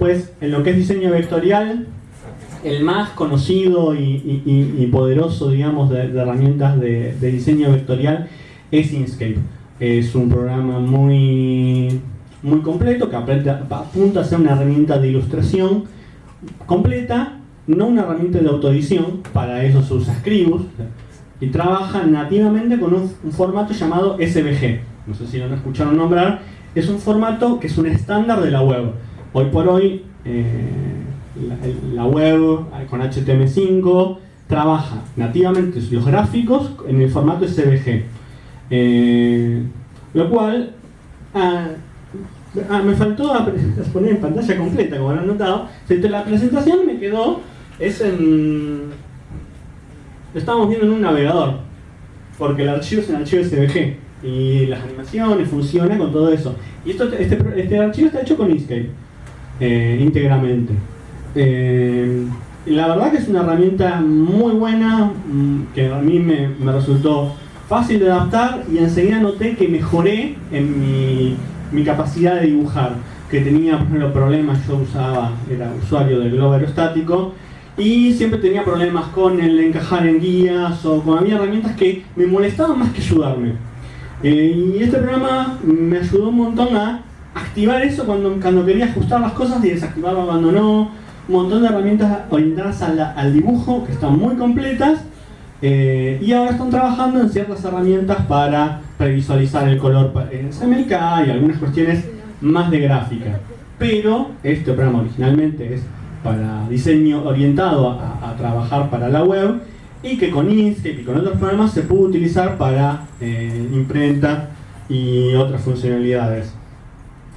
Después, en lo que es diseño vectorial, el más conocido y, poderoso, digamos, de, herramientas de, diseño vectorial es Inkscape. Es un programa muy, muy completo que apunta a ser una herramienta de ilustración completa, no una herramienta de autoedición, para eso se usa Scribus, y trabaja nativamente con un, formato llamado SVG. No sé si lo han escuchado nombrar. Es un formato que es un estándar de la web. Hoy por hoy, eh, la, web con HTML5 trabaja nativamente los gráficos en el formato SVG. Eh, lo cual, ah, ah, me faltó poner en pantalla completa, como han notado. La presentación me quedó, es en lo viendo en un navegador, porque el archivo es un archivo SVG y las animaciones funcionan con todo eso. Y esto, este, este archivo está hecho con Inkscape, eh, íntegramente. Eh, la verdad que es una herramienta muy buena, mm, que a mí me, resultó fácil de adaptar y enseguida noté que mejoré en mi, capacidad de dibujar, que tenía por problemas, yo usaba, era usuario del globo aerostático, y siempre tenía problemas con el encajar en guías o con herramientas que me molestaban más que ayudarme. Eh, y este programa me ayudó un montón a activar eso cuando, cuando quería ajustar las cosas y desactivarlo cuando no. Un montón de herramientas orientadas al, dibujo que están muy completas eh, y ahora están trabajando en ciertas herramientas para previsualizar el color en CMYK y algunas cuestiones más de gráfica. Pero este programa originalmente es para diseño orientado a, trabajar para la web y que con Inkscape y con otros programas se puede utilizar para eh, imprenta y otras funcionalidades.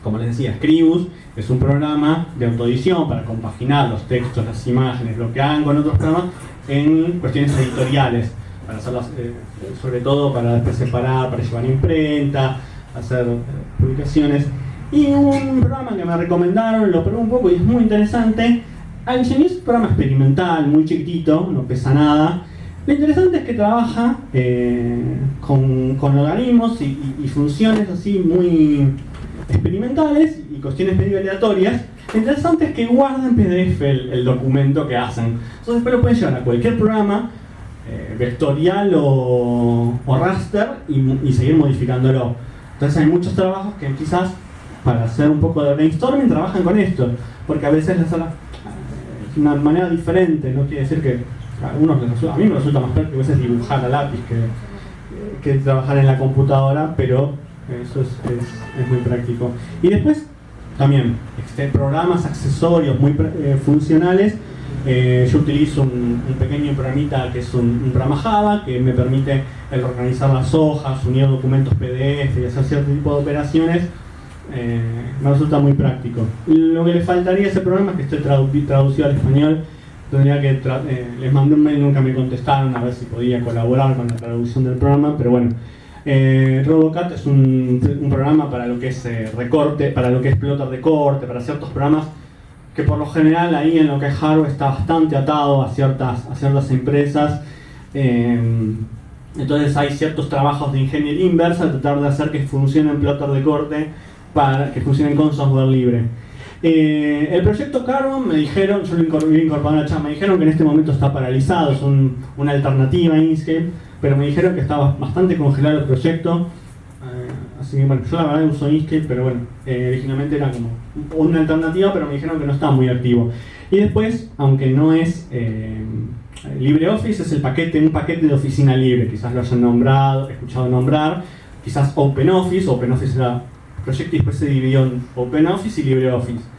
Como les decía, Scribus es un programa de autoedición para compaginar los textos, las imágenes, lo que hagan con otros programas en cuestiones editoriales, para hacerlas, eh, sobre todo para después separar, para llevar imprenta, hacer eh, publicaciones. Y un programa que me recomendaron, lo probé un poco y es muy interesante, Alchemy es un programa experimental, muy chiquitito, no pesa nada. Lo interesante es que trabaja eh, con, organismos y, funciones así muy experimentales y cuestiones medio aleatorias. Lo interesante es que guarda en PDF el, documento que hacen. Entonces después lo pueden llevar a cualquier programa, eh, vectorial o, raster, y, seguir modificándolo. Entonces hay muchos trabajos que quizás para hacer un poco de brainstorming trabajan con esto, porque a veces la sala una manera diferente, no quiere decir que a, mí me resulta más práctico a dibujar a lápiz que trabajar en la computadora, pero eso es, es, muy práctico. Y después, también, este, programas, accesorios muy eh, funcionales. Eh, yo utilizo un, pequeño programita que es un, programa Java que me permite el organizar las hojas, unir documentos PDF y hacer cierto tipo de operaciones eh, me resulta muy práctico. Lo que le faltaría a ese programa es que esté traducido al español. Tendría que eh, les mandé un mail, nunca me contestaron a ver si podía colaborar con la traducción del programa, pero bueno. Eh, Robocat es un, programa para lo que es recorte, para lo que es plotter de corte, para ciertos programas que por lo general ahí en lo que es hardware está bastante atado a ciertas, a ciertas empresas. entonces hay ciertos trabajos de ingeniería inversa, tratar de hacer que funcione en plotter de corte para que funcionen con software libre. Eh, el proyecto Carbon me dijeron, yo lo incorporé a la me dijeron que en este momento está paralizado, es una alternativa a Inkscape, pero me dijeron que estaba bastante congelado el proyecto. Eh, así que bueno, yo la verdad uso Inkscape, pero bueno, eh, originalmente era como una alternativa, pero me dijeron que no estaba muy activo. Y después, aunque no es LibreOffice, es el paquete, un paquete de oficina libre, quizás lo hayan nombrado, escuchado nombrar, quizás OpenOffice, OpenOffice era proyecto y después se dividió en OpenOffice y LibreOffice.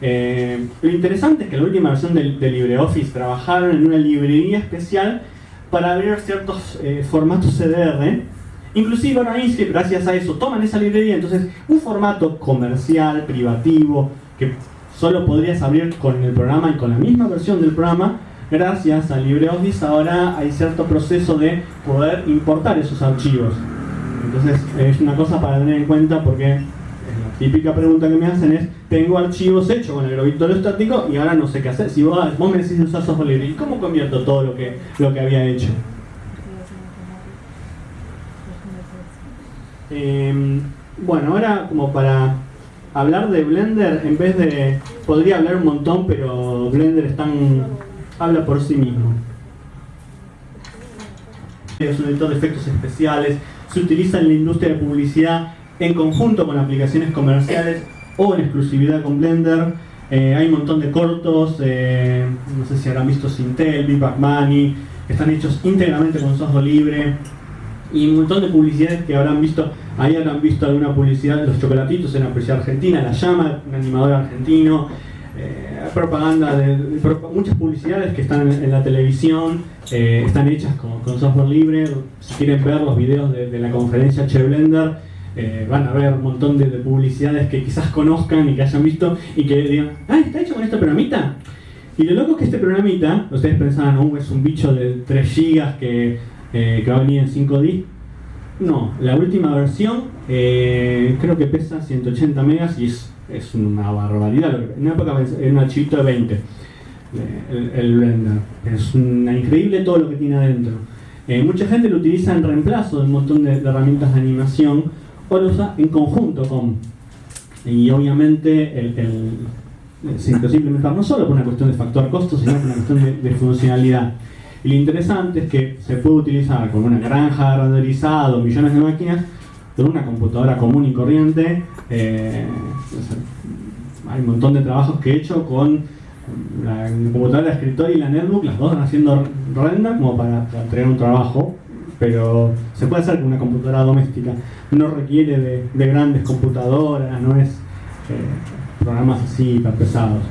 Eh, lo interesante es que la última versión de, LibreOffice trabajaron en una librería especial para abrir ciertos eh, formatos CDR. Inclusive ahora Inkscape, gracias a eso, toman esa librería. Entonces, un formato comercial, privativo, que solo podrías abrir con el programa y con la misma versión del programa, gracias a LibreOffice ahora hay cierto proceso de poder importar esos archivos. Entonces es una cosa para tener en cuenta porque típica pregunta que me hacen es tengo archivos hechos con el globito estático y ahora no sé qué hacer. Si vos, me decís usar software libre, ¿y cómo convierto todo lo que, lo que había hecho? Em, bueno, ahora como para hablar de Blender en vez de... Podría hablar un montón, pero Blender es tan, habla por sí mismo. Es un editor de efectos especiales, se utiliza en la industria de publicidad en conjunto con aplicaciones comerciales o en exclusividad con Blender. Eh, hay un montón de cortos, eh, no sé si habrán visto Sintel, Big Bang Money, que están hechos íntegramente con software libre y un montón de publicidades que habrán visto, ahí habrán visto alguna publicidad los chocolatitos en la publicidad argentina, La Llama, un animador argentino, eh, propaganda de, muchas publicidades que están en, la televisión, están hechas con, software libre, si quieren ver los videos de, de la conferencia Che Blender, eh, van a ver un montón de, publicidades que quizás conozcan y que hayan visto y que digan, ah, está hecho con este programita. Y lo loco es que este programita, ustedes pensaban, oh, es un bicho de 3 GB que, eh, que va a venir en 5D. No, la última versión eh, creo que pesa 180 megas y es, es una barbaridad. En una época era un archivito de 20 el, el. Es una, increíble todo lo que tiene adentro. mucha gente lo utiliza en reemplazo de un montón de herramientas de animación o lo usa en conjunto con. Y obviamente el, el, se implementar no solo por una cuestión de factor costo, sino por una cuestión de, funcionalidad. Y lo interesante es que se puede utilizar con una granja renderizada, millones de máquinas, con una computadora común y corriente. Eh, hay un montón de trabajos que he hecho con la computadora de escritorio y la netbook, las dos haciendo render como para, para un trabajo pero se puede hacer con una computadora doméstica. No requiere de, grandes computadoras, no es eh, programas así hiper pesados.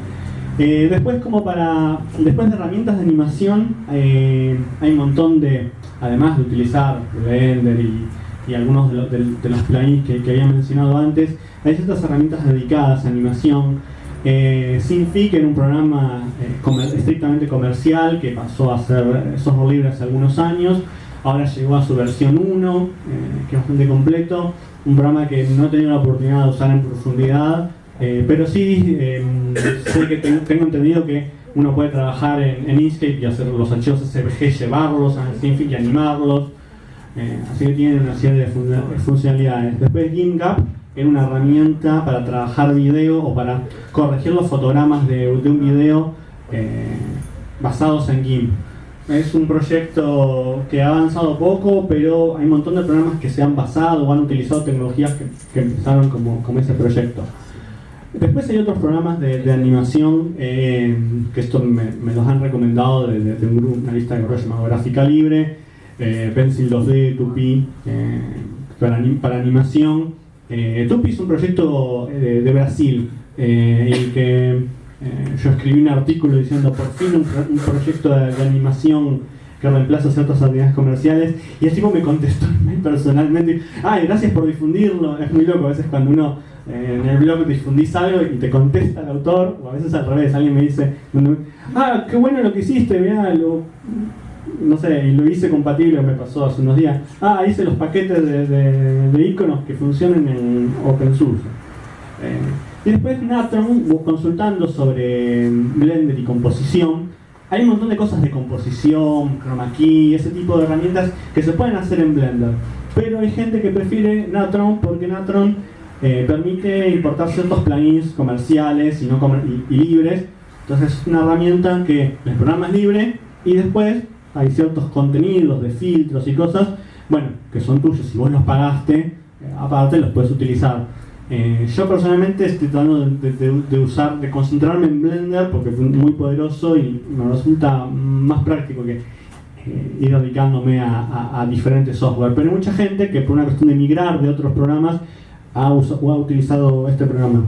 Eh, después, como para, después de herramientas de animación, eh, hay un montón de, además de utilizar Blender y, algunos de, los plugins que, que, había mencionado antes, hay ciertas herramientas dedicadas a animación. Eh, Sinfi, que era un programa estrictamente comercial que pasó a ser software libre hace algunos años, ahora llegó a su versión 1, eh, que es bastante completo, un programa que no he tenido la oportunidad de usar en profundidad, eh, pero sí eh, sé que tengo, entendido que uno puede trabajar en, Inkscape y hacer los archivos SVG, llevarlos a Sinfic y animarlos, así que tiene una serie de, funcionalidades. Después GIMP era una herramienta para trabajar video o para corregir los fotogramas de, de un video basados en GIMP. Es un proyecto que ha avanzado poco, pero hay un montón de programas que se han basado o han utilizado tecnologías que, empezaron como, como, ese proyecto. Después hay otros programas de, animación, eh, que esto me, los han recomendado de, un grupo, una lista de correo llamado Gráfica Libre, eh, Pencil 2D, Tupi, eh, para, para, animación. Tupi es un proyecto de, Brasil, y que eh, yo escribí un artículo diciendo por fin un, proyecto de, animación que reemplaza ciertas actividades comerciales y el tipo me contestó personalmente, ay, gracias por difundirlo, es muy loco a veces cuando uno eh, en el blog difundís algo y te contesta el autor, o a veces al revés, alguien me dice, ah, qué bueno lo que hiciste, mirá, lo, no sé, y lo hice compatible, me pasó hace unos días, ah, hice los paquetes de, iconos que funcionan en OpenSource. Eh, después Natron, consultando sobre Blender y composición, hay un montón de cosas de composición, chroma key, ese tipo de herramientas que se pueden hacer en Blender. Pero hay gente que prefiere Natron porque Natron eh, permite importar ciertos plugins comerciales y, no y, libres. Entonces es una herramienta que el programa es libre y después hay ciertos contenidos de filtros y cosas, bueno, que son tuyos. Si vos los pagaste, eh, aparte los puedes utilizar. Eh, yo personalmente estoy tratando de, usar, de concentrarme en Blender porque es muy poderoso y me resulta más práctico que eh, ir dedicándome a, diferentes software. Pero hay mucha gente que por una cuestión de migrar de otros programas ha, ha utilizado este programa.